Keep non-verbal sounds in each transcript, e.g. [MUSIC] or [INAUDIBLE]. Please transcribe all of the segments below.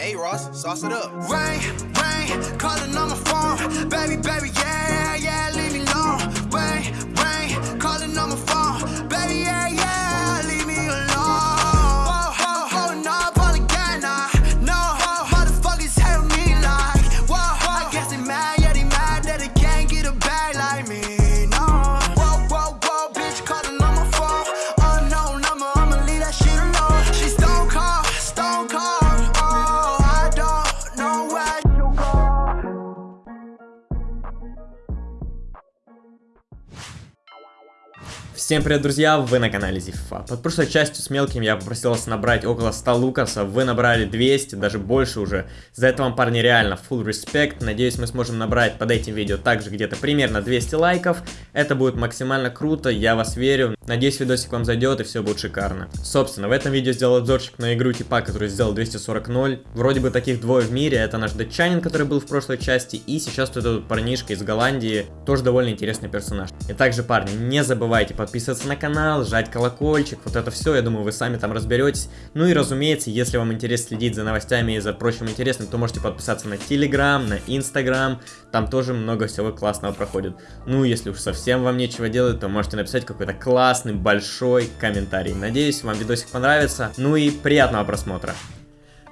Hey Ross, sauce it up. Rain, rain, calling on my phone. Baby, baby, yeah, Всем привет, друзья, вы на канале Зифа. Под прошлой частью с мелким я попросил вас набрать около 100 лукасов, вы набрали 200, даже больше уже. За это вам, парни, реально full respect. Надеюсь, мы сможем набрать под этим видео также где-то примерно 200 лайков. Это будет максимально круто, я вас верю. Надеюсь, видосик вам зайдет и все будет шикарно. Собственно, в этом видео сделал обзорчик на игру типа, который сделал 240-0. Вроде бы таких двое в мире, это наш датчанин, который был в прошлой части, и сейчас тут этот парнишка из Голландии, тоже довольно интересный персонаж. И также, парни, не забывайте подписываться на канал, жать колокольчик, вот это все, я думаю, вы сами там разберетесь. Ну и разумеется, если вам интересно следить за новостями и за прочим интересным, то можете подписаться на Телеграм, на Инстаграм, там тоже много всего классного проходит. Ну, если уж совсем вам нечего делать, то можете написать какой-то классный, большой комментарий. Надеюсь, вам видосик понравится. Ну и приятного просмотра.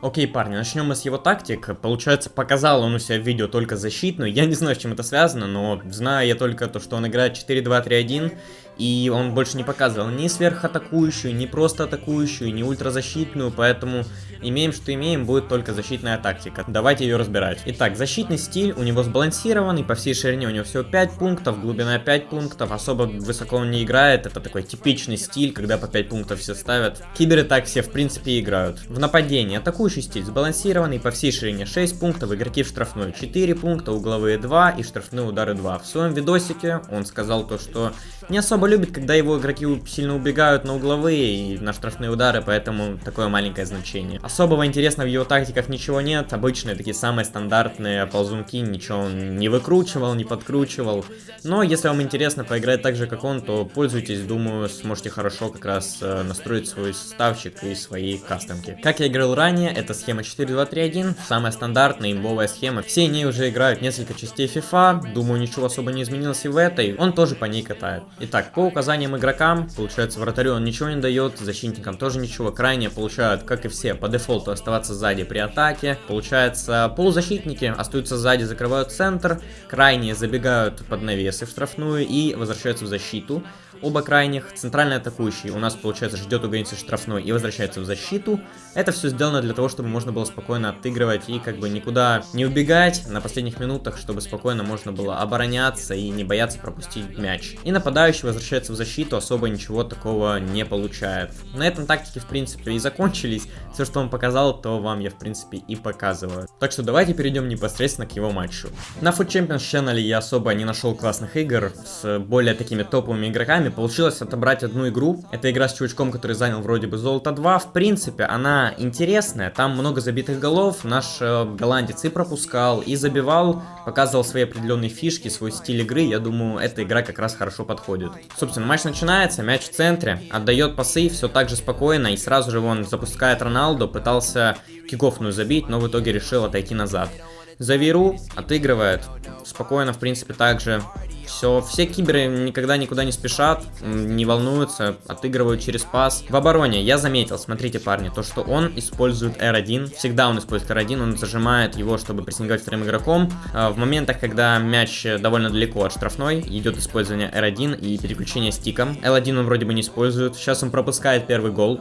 Окей, парни, начнем мы с его тактик. Получается, показал он у себя в видео только защитную. Я не знаю, с чем это связано, но знаю я только то, что он играет 4-2-3-1. И он больше не показывал ни сверхатакующую, ни просто атакующую, ни ультразащитную, поэтому имеем, что имеем, будет только защитная тактика. Давайте ее разбирать. Итак, защитный стиль у него сбалансированный, по всей ширине у него всего 5 пунктов, глубина 5 пунктов, особо высоко он не играет, это такой типичный стиль, когда по 5 пунктов все ставят. Киберы так все в принципе играют. В нападении атакующий стиль сбалансированный, по всей ширине 6 пунктов, игроки в штрафной 4 пункта, угловые 2 и штрафные удары 2. В своем видосике он сказал то, что не особо любит, когда его игроки сильно убегают на угловые и на штрафные удары, поэтому такое маленькое значение. Особого интересного в его тактиках ничего нет, обычные такие самые стандартные ползунки, ничего он не выкручивал, не подкручивал. Но если вам интересно поиграть так же, как он, то пользуйтесь, думаю, сможете хорошо как раз э, настроить свой ставчик и свои кастомки. Как я играл ранее, это схема 4-2-3-1, самая стандартная имбовая схема. Все ней уже играют несколько частей FIFA, думаю, ничего особо не изменилось и в этой, он тоже по ней катает. Итак, по указаниям игрокам, получается, вратарю он ничего не дает, защитникам тоже ничего, крайне получают, как и все, по дефолту оставаться сзади при атаке. Получается, полузащитники остаются сзади, закрывают центр, крайние забегают под навесы в штрафную и возвращаются в защиту. Оба крайних, центральный атакующий у нас, получается, ждет у границы штрафной и возвращается в защиту. Это все сделано для того, чтобы можно было спокойно отыгрывать и как бы никуда не убегать на последних минутах, чтобы спокойно можно было обороняться и не бояться пропустить мяч. И нападающий возвращается в защиту, особо ничего такого не получает. На этом тактики, в принципе, и закончились. Все, что он показал, то вам я, в принципе, и показываю. Так что давайте перейдем непосредственно к его матчу. На Food Champions Channel я особо не нашел классных игр с более такими топовыми игроками, получилось отобрать одну игру. Это игра с чувачком, который занял вроде бы золото 2. В принципе, она интересная, там много забитых голов. Наш э, голландец и пропускал, и забивал, показывал свои определенные фишки, свой стиль игры. Я думаю, эта игра как раз хорошо подходит. Собственно, матч начинается, мяч в центре, отдает пасы, все так же спокойно, и сразу же он запускает Роналду, пытался кикофную забить, но в итоге решил отойти назад. Завиру отыгрывает, спокойно, в принципе, также все, все киберы никогда никуда не спешат, не волнуются, отыгрывают через пас. В обороне я заметил, смотрите, парни, то, что он использует R1. Всегда он использует R1, он зажимает его, чтобы прессинговать вторым игроком. А, В моментах, когда мяч довольно далеко от штрафной, идет использование R1 и переключение стиком. L1 он вроде бы не использует. Сейчас он пропускает первый гол.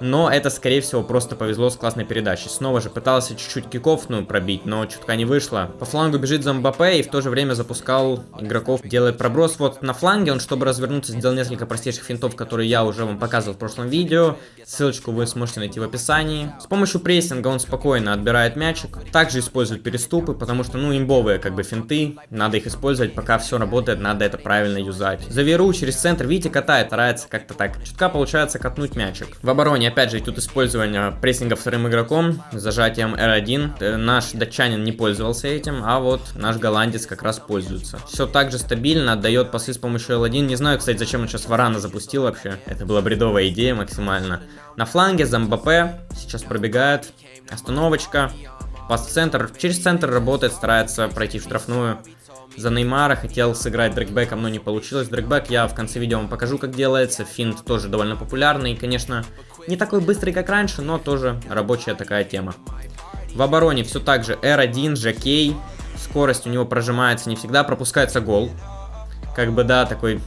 Но это, скорее всего, просто повезло с классной передачей. Снова же пытался чуть-чуть кикофную пробить, но чутка не вышло. По флангу бежит за Мбаппе и в то же время запускал игроков. Делает проброс вот на фланге. Он, чтобы развернуться, сделал несколько простейших финтов, которые я уже вам показывал в прошлом видео. Ссылочку вы сможете найти в описании. С помощью прессинга он спокойно отбирает мячик. Также использует переступы, потому что, ну, имбовые как бы финты. Надо их использовать, пока все работает, надо это правильно юзать. Заверу через центр, видите, катает, старается как-то так. Чутка получается катнуть мячик. В обороне внимание, опять же, тут использование прессинга вторым игроком, зажатием R1. Э, наш датчанин не пользовался этим, а вот наш голландец как раз пользуется. Все так же стабильно, отдает пасы с помощью L1. Не знаю, кстати, зачем он сейчас Варана запустил вообще. Это была бредовая идея максимально. На фланге Замбапе сейчас пробегает. Остановочка. Пас центр. Через центр работает, старается пройти в штрафную. За Неймара хотел сыграть дрэгбеком, но не получилось. Дрэгбек я в конце видео вам покажу, как делается. Финт тоже довольно популярный. Конечно, не такой быстрый, как раньше, но тоже рабочая такая тема. В обороне все так же R1, Жакей. Скорость у него прожимается не всегда, пропускается гол. Как бы, да, такой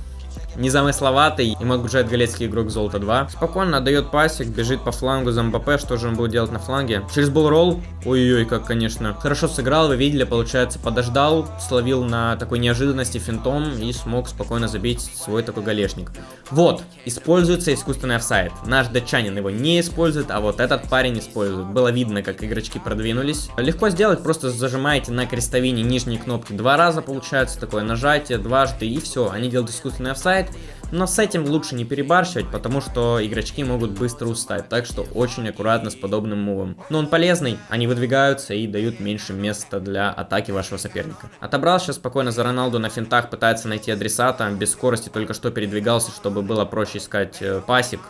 незамысловатый и Макбуджет Галецкий игрок Золото 2. Спокойно отдает пасик, бежит по флангу за МБП, что же он будет делать на фланге. Через болролл, ой-ой, как конечно. Хорошо сыграл, вы видели, получается, подождал, словил на такой неожиданности финтом и смог спокойно забить свой такой галешник. Вот, используется искусственный офсайд. Наш датчанин его не использует, а вот этот парень использует. Было видно, как игрочки продвинулись. Легко сделать, просто зажимаете на крестовине нижние кнопки два раза, получается, такое нажатие дважды и все. Они делают искусственный офсайд, но с этим лучше не перебарщивать, потому что игрочки могут быстро устать, так что очень аккуратно с подобным мувом. Но он полезный, они выдвигаются и дают меньше места для атаки вашего соперника. Отобрал сейчас спокойно за Роналду на финтах, пытается найти адресата, без скорости только что передвигался, чтобы было проще искать э, пасик.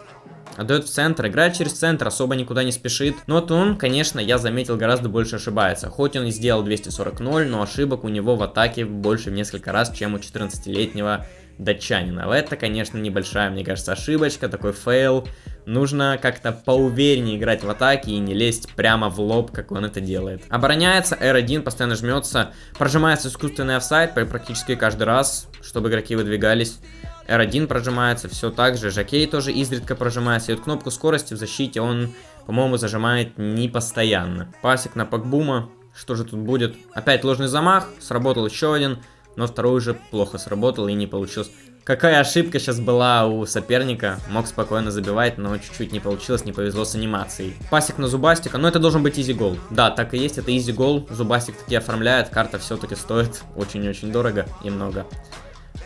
Отдает в центр, играет через центр, особо никуда не спешит. Но он, конечно, я заметил, гораздо больше ошибается. Хоть он и сделал 240-0, но ошибок у него в атаке больше в несколько раз, чем у 14-летнего датчанина. Это, конечно, небольшая, мне кажется, ошибочка, такой фейл. Нужно как-то поувереннее играть в атаке и не лезть прямо в лоб, как он это делает. Обороняется, R1 постоянно жмется, прожимается искусственный офсайд практически каждый раз, чтобы игроки выдвигались. R1 прожимается, все так же, jockey тоже изредка прожимается, и вот кнопку скорости в защите он, по-моему, зажимает не постоянно. Пасик на Пакбума, что же тут будет? Опять ложный замах, сработал еще один, но второй уже плохо сработал и не получилось. Какая ошибка сейчас была у соперника, мог спокойно забивать, но чуть-чуть не получилось, не повезло с анимацией. Пасик на Зубастика, но это должен быть easy гол. Да, так и есть, это easy гол, Зубастик таки оформляет, карта все-таки стоит [LAUGHS] очень-очень дорого и много.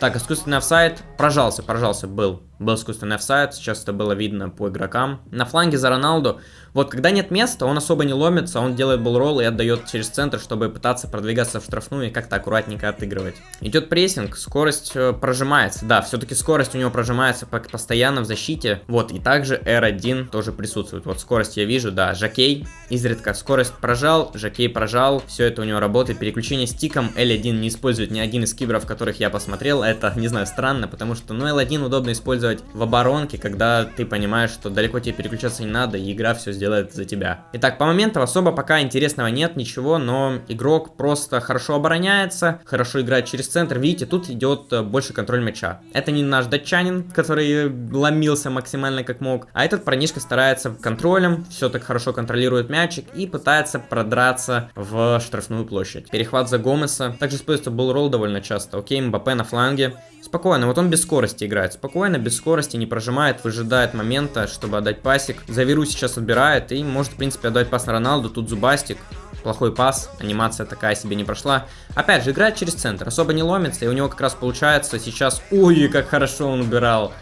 Так, искусственный офсайд, прожался, прожался, был был искусственный офсайд, сейчас это было видно по игрокам. На фланге за Роналду, вот когда нет места, он особо не ломится, он делает ball roll и отдает через центр, чтобы пытаться продвигаться в штрафную и как-то аккуратненько отыгрывать. Идет прессинг, скорость э, прожимается, да, все-таки скорость у него прожимается постоянно в защите, вот, и также R1 тоже присутствует, вот скорость я вижу, да, jockey, изредка. Скорость прожал, Жакей прожал, все это у него работает, переключение стиком, L1 не использует ни один из киберов, которых я посмотрел, это, не знаю, странно, потому что, ну, L1 удобно использовать использовать в оборонке, когда ты понимаешь, что далеко тебе переключаться не надо, и игра все сделает за тебя. Итак, по моментам особо пока интересного нет, ничего, но игрок просто хорошо обороняется, хорошо играет через центр. Видите, тут идет э, больше контроль мяча. Это не наш датчанин, который ломился максимально как мог, а этот парнишка старается контролем, все так хорошо контролирует мячик и пытается продраться в штрафную площадь. Перехват за Гомеса. Также используется болл довольно часто. Окей, Мбаппе на фланге. Спокойно, вот он без скорости играет. Спокойно, без скорости, не прожимает, выжидает момента, чтобы отдать пасик. Заверу сейчас отбирает и может, в принципе, отдать пас на Роналду. Тут зубастик. Плохой пас, анимация такая себе не прошла. Опять же, играет через центр, особо не ломится, и у него как раз получается сейчас... Ой, как хорошо он убирал.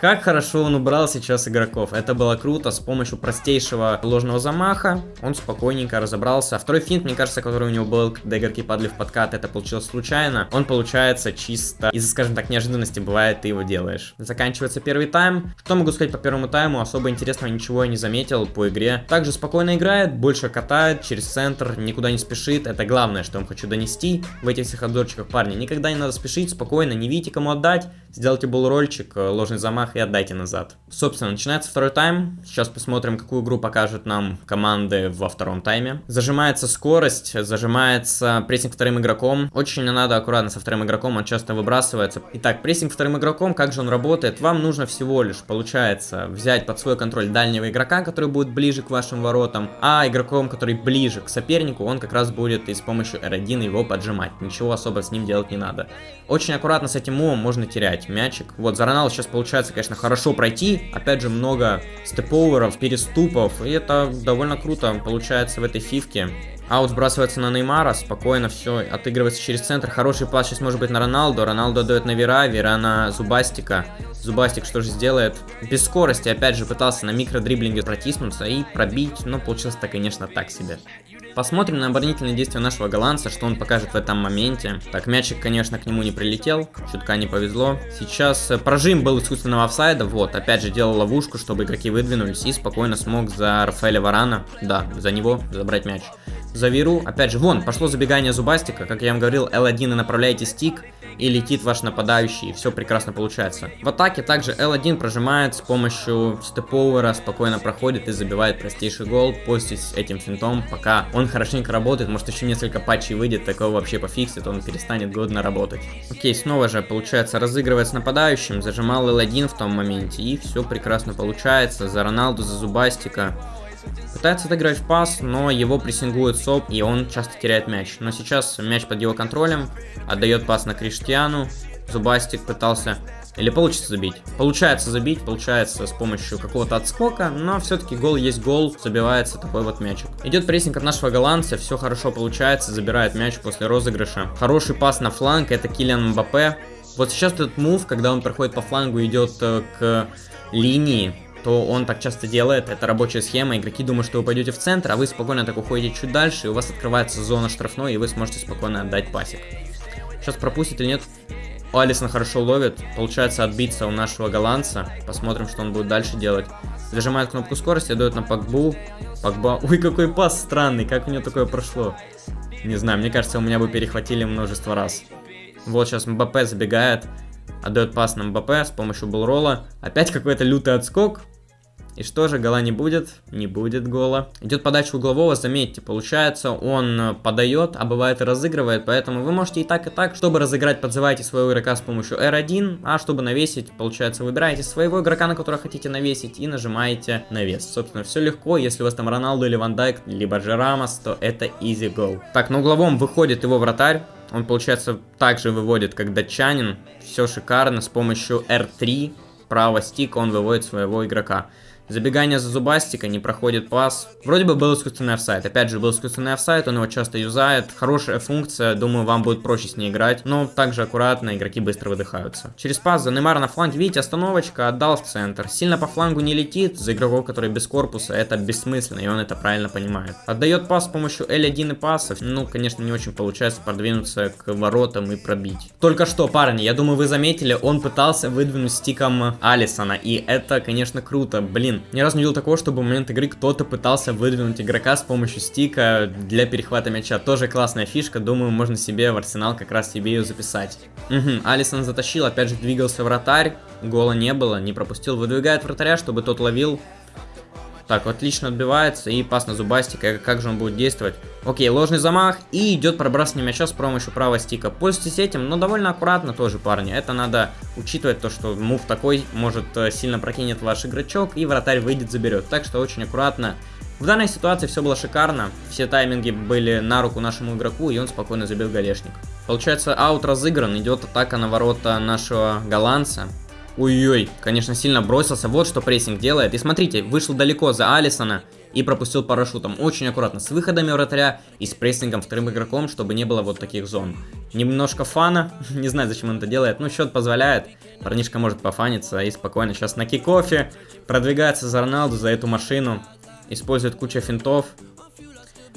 Как хорошо он убрал сейчас игроков. Это было круто. С помощью простейшего ложного замаха он спокойненько разобрался. Второй финт, мне кажется, который у него был, когда игроки падали в подкат, это получилось случайно. Он получается чисто из-за, скажем так, неожиданности бывает, ты его делаешь. Заканчивается первый тайм. Что могу сказать по первому тайму? Особо интересного ничего я не заметил по игре. Также спокойно играет, больше катает через центр, никуда не спешит. Это главное, что я хочу донести в этих всех обзорчиках, парни. Никогда не надо спешить, спокойно, не видите кому отдать. Сделайте рольчик, э, ложный замах и отдайте назад. Собственно, начинается второй тайм. Сейчас посмотрим, какую игру покажут нам команды во втором тайме. Зажимается скорость, зажимается прессинг вторым игроком. Очень надо аккуратно со вторым игроком, он часто выбрасывается. Итак, прессинг вторым игроком, как же он работает? Вам нужно всего лишь, получается, взять под свой контроль дальнего игрока, который будет ближе к вашим воротам, а игроком, который ближе к сопернику, он как раз будет и с помощью R1 его поджимать. Ничего особо с ним делать не надо. Очень аккуратно с этим мувом можно терять мячик. Вот, за Роналду сейчас получается конечно, хорошо пройти. Опять же, много степоверов, переступов, и это довольно круто получается в этой фивке. Аут сбрасывается на Неймара, спокойно все, отыгрывается через центр. Хороший пас сейчас может быть на Роналду. Роналду дает на Вера, Вера на Зубастика. Зубастик что же сделает? Без скорости, опять же, пытался на микродриблинге протиснуться и пробить, но получилось-то, конечно, так себе. Посмотрим на оборонительные действия нашего голландца, что он покажет в этом моменте. Так, мячик, конечно, к нему не прилетел, чутка не повезло. Сейчас э, прожим был искусственного офсайда, вот, опять же делал ловушку, чтобы игроки выдвинулись и спокойно смог за Рафаэля Варана, да, за него забрать мяч. За Виру, опять же, вон, пошло забегание Зубастика, как я вам говорил, L1 и направляете стик, и летит ваш нападающий, и все прекрасно получается. В атаке также L1 прожимает с помощью степовера, спокойно проходит и забивает простейший гол, пользуясь этим финтом, пока он хорошенько работает, может еще несколько патчей выйдет, такого вообще пофиксит, он перестанет годно работать. Окей, снова же получается разыгрывать с нападающим, зажимал L1 в том моменте, и все прекрасно получается, за Роналду, за Зубастика. Пытается отыграть в пас, но его прессингует СОП, и он часто теряет мяч. Но сейчас мяч под его контролем, отдает пас на Криштиану. Зубастик пытался... Или получится забить? Получается забить, получается с помощью какого-то отскока, но все-таки гол есть гол, забивается такой вот мячик. Идет прессинг от нашего голландца, все хорошо получается, забирает мяч после розыгрыша. Хороший пас на фланг, это Килиан Мбаппе. Вот сейчас этот мув, когда он проходит по флангу, идет э, к линии, то он так часто делает, это рабочая схема, игроки думают, что вы пойдете в центр, а вы спокойно так уходите чуть дальше, и у вас открывается зона штрафной, и вы сможете спокойно отдать пасик. Сейчас пропустит или нет? О, Алисон хорошо ловит, получается отбиться у нашего голландца, посмотрим, что он будет дальше делать. Зажимает кнопку скорости, дает на Пакбу, Пакба, [LAUGHS] ой, какой пас странный, как у него такое прошло. Не знаю, мне кажется, у меня бы перехватили множество раз. Вот сейчас Мбаппе забегает, отдает пас на Мбаппе с помощью булрола. Опять какой-то лютый отскок, и что же, гола не будет? Не будет гола. Идет подача углового, заметьте, получается, он э, подает, а бывает разыгрывает, поэтому вы можете и так, и так. Чтобы разыграть, подзывайте своего игрока с помощью R1, а чтобы навесить, получается, выбираете своего игрока, на которого хотите навесить, и нажимаете навес. Собственно, все легко, если у вас там Роналду или Ван Дайк, либо же Рамос, то это easy goal. Так, на угловом выходит его вратарь, он, получается, также выводит, как датчанин. Все шикарно, с помощью R3, право стик, он выводит своего игрока. Забегание за зубастика, не проходит пас. Вроде бы был искусственный офсайт. Опять же, был искусственный офсайт, он его часто юзает. Хорошая функция, думаю, вам будет проще с ней играть. Но также аккуратно, игроки быстро выдыхаются. Через пас за Неймара на фланге, видите, остановочка, отдал в центр. Сильно по флангу не летит, за игроков, которые без корпуса, это бессмысленно, и он это правильно понимает. Отдает пас с помощью L1 и пасов. Ну, конечно, не очень получается продвинуться к воротам и пробить. Только что, парни, я думаю, вы заметили, он пытался выдвинуть стиком Алисона, и это, конечно, круто. Блин, блин, ни разу не видел такого, чтобы в момент игры кто-то пытался выдвинуть игрока с помощью стика для перехвата мяча. Тоже классная фишка, думаю, можно себе в арсенал как раз себе ее записать. Угу, Алисон затащил, опять же двигался вратарь, гола не было, не пропустил, выдвигает вратаря, чтобы тот ловил. Так, отлично отбивается и пас на зубастика. Как же он будет действовать? Окей, ложный замах и идет пробрасывание мяча с помощью правого стика. Пользуйтесь этим, но довольно аккуратно тоже, парни. Это надо учитывать то, что мув такой может э, сильно прокинет ваш игрочок и вратарь выйдет, заберет. Так что очень аккуратно. В данной ситуации все было шикарно. Все тайминги были на руку нашему игроку и он спокойно забил голешник. Получается, аут разыгран, идет атака на ворота нашего голландца. Ой-ой, конечно, сильно бросился. Вот что прессинг делает. И смотрите, вышел далеко за Алисона и пропустил парашютом. Очень аккуратно с выходами вратаря и с прессингом вторым игроком, чтобы не было вот таких зон. Немножко фана, [LAUGHS] не знаю, зачем он это делает, но счет позволяет. Парнишка может пофаниться и спокойно сейчас на кикофе продвигается за Роналду, за эту машину. Использует кучу финтов,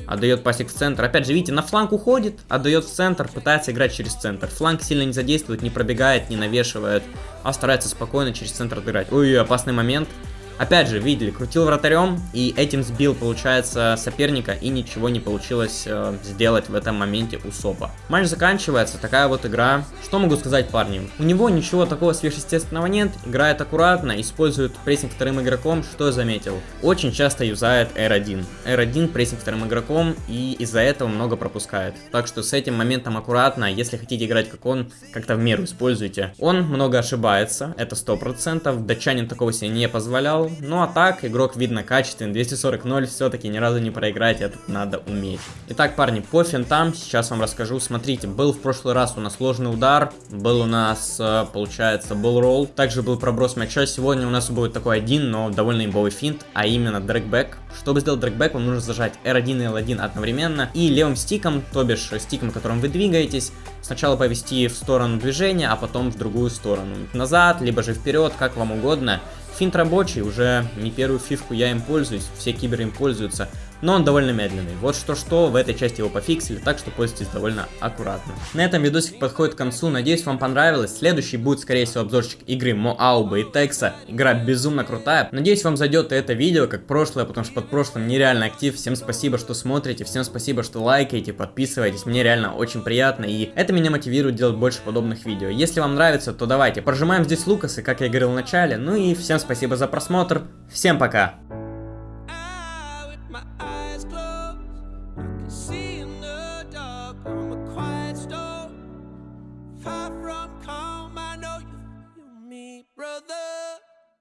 отдает пасик в центр. Опять же, видите, на фланг уходит, отдает в центр, пытается играть через центр. Фланг сильно не задействует, не пробегает, не навешивает, а старается спокойно через центр отыграть. Ой, опасный момент. Опять же, видели, крутил вратарем и этим сбил, получается, соперника и ничего не получилось э, сделать в этом моменте у Сопа. Матч заканчивается, такая вот игра. Что могу сказать, парни? У него ничего такого сверхъестественного нет, играет аккуратно, использует прессинг вторым игроком, что я заметил. Очень часто юзает R1. R1 прессинг вторым игроком и из-за этого много пропускает. Так что с этим моментом аккуратно, если хотите играть как он, как-то в меру используйте. Он много ошибается, это 100%, датчанин такого себе не позволял, Ну а так, игрок видно качественный, 240-0, все-таки ни разу не проиграть, это надо уметь. Итак, парни, по финтам сейчас вам расскажу. Смотрите, был в прошлый раз у нас сложный удар, был у нас, э, получается, был ролл, также был проброс мяча. Сегодня у нас будет такой один, но довольно имбовый финт, а именно дрэгбэк. Чтобы сделать дрэгбэк, вам нужно зажать R1 и L1 одновременно и левым стиком, то бишь стиком, которым вы двигаетесь, сначала повести в сторону движения, а потом в другую сторону. Назад, либо же вперед, как вам угодно. Финт рабочий, уже не первую фишку я им пользуюсь, все киберы им пользуются но он довольно медленный. Вот что-что, в этой части его пофиксили, так что пользуйтесь довольно аккуратно. На этом видосик подходит к концу, надеюсь вам понравилось. Следующий будет, скорее всего, обзорчик игры Моауба и Текса. Игра безумно крутая. Надеюсь вам зайдет это видео, как прошлое, потому что под прошлым нереально актив. Всем спасибо, что смотрите, всем спасибо, что лайкаете, подписываетесь, мне реально очень приятно, и это меня мотивирует делать больше подобных видео. Если вам нравится, то давайте, прожимаем здесь Лукасы, как я говорил в начале, ну и всем спасибо за просмотр, всем пока!